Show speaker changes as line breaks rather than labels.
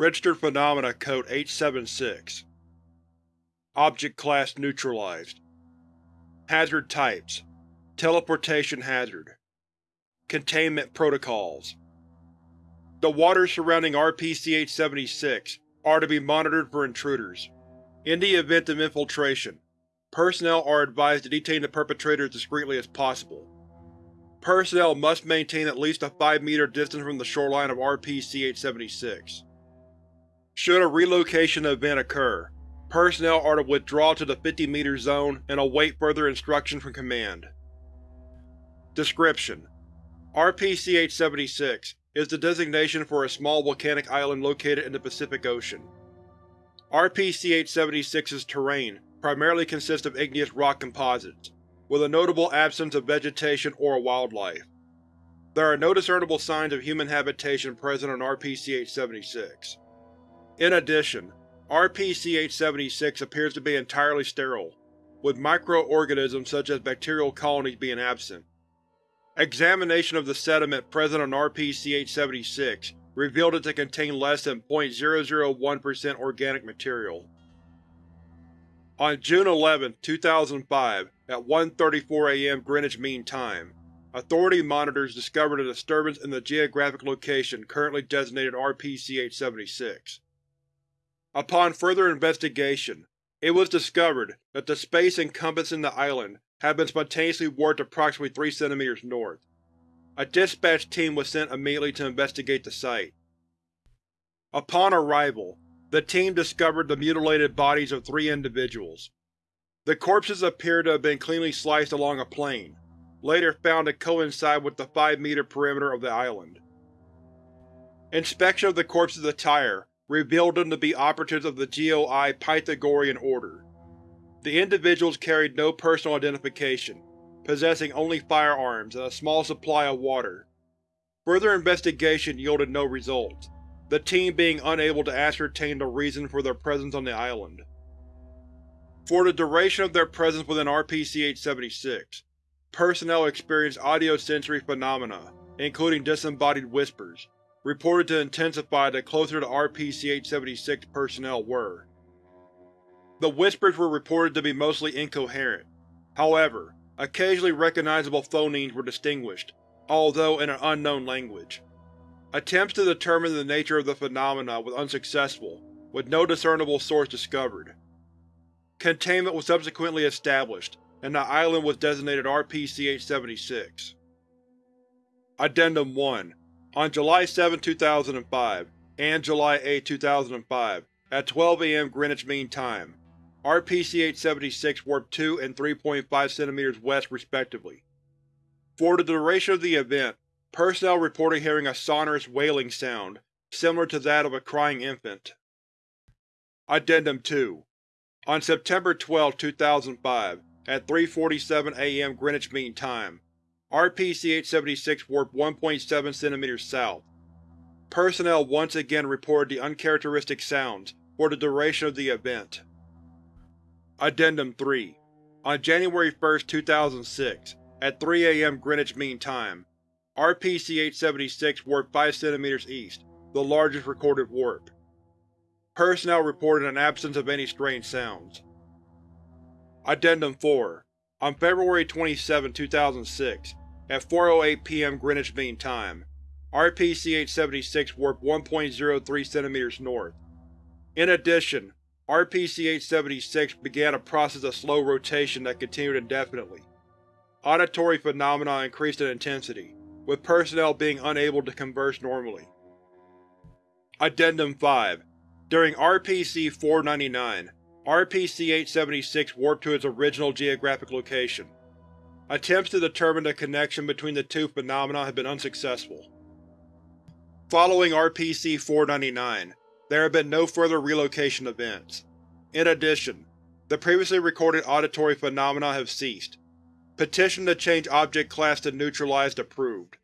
Registered Phenomena Code 876 Object Class Neutralized Hazard Types Teleportation Hazard Containment Protocols The waters surrounding RPC-876 are to be monitored for intruders. In the event of infiltration, personnel are advised to detain the perpetrator as discreetly as possible. Personnel must maintain at least a 5-meter distance from the shoreline of RPC-876. Should a relocation event occur, personnel are to withdraw to the 50-meter zone and await further instruction from Command. Description: RPC-876 is the designation for a small volcanic island located in the Pacific Ocean. RPC-876's terrain primarily consists of igneous rock composites, with a notable absence of vegetation or wildlife. There are no discernible signs of human habitation present on RPC-876. In addition, RPC-876 appears to be entirely sterile, with microorganisms such as bacterial colonies being absent. Examination of the sediment present on RPC-876 revealed it to contain less than 0.001% organic material. On June 11, 2005, at 1.34 am Greenwich Mean Time, Authority monitors discovered a disturbance in the geographic location currently designated RPC-876. Upon further investigation, it was discovered that the space encompassing the island had been spontaneously warped approximately 3 cm north. A dispatch team was sent immediately to investigate the site. Upon arrival, the team discovered the mutilated bodies of three individuals. The corpses appeared to have been cleanly sliced along a plane, later found to coincide with the 5-meter perimeter of the island. Inspection of the corpse's attire revealed them to be operatives of the GOI Pythagorean Order. The individuals carried no personal identification, possessing only firearms and a small supply of water. Further investigation yielded no results, the team being unable to ascertain the reason for their presence on the island. For the duration of their presence within RPC-876, personnel experienced audiosensory phenomena, including disembodied whispers, reported to intensify the closer the RPC-876 personnel were. The whispers were reported to be mostly incoherent. However, occasionally recognizable phonemes were distinguished, although in an unknown language. Attempts to determine the nature of the phenomena was unsuccessful, with no discernible source discovered. Containment was subsequently established, and the island was designated RPC-876. Addendum 1 On July 7, 2005, and July 8, 2005, at 12 am Greenwich Mean Time, RPC-876 warped 2 and 3.5 cm west respectively. For the duration of the event, Personnel reported hearing a sonorous wailing sound, similar to that of a crying infant. Addendum 2 On September 12, 2005, at 3.47 am Greenwich Mean Time, RPC-876 warped 1.7 cm south. Personnel once again reported the uncharacteristic sounds for the duration of the event. Addendum 3 On January 1, 2006, at 3 am Greenwich Mean Time, RPC-876 warped 5 cm east, the largest recorded warp. Personnel reported an absence of any strange sounds. Addendum 4 On February 27, 2006, at 4.08 p.m. Greenwich Mean Time, RPC-876 warped 1.03 cm north. In addition, RPC-876 began a process of slow rotation that continued indefinitely. Auditory phenomena increased in intensity, with personnel being unable to converse normally. Addendum 5 During RPC-499, RPC-876 warped to its original geographic location. Attempts to determine the connection between the two phenomena have been unsuccessful. Following RPC-499, there have been no further relocation events. In addition, the previously recorded auditory phenomena have ceased. Petition to change Object Class to Neutralized approved.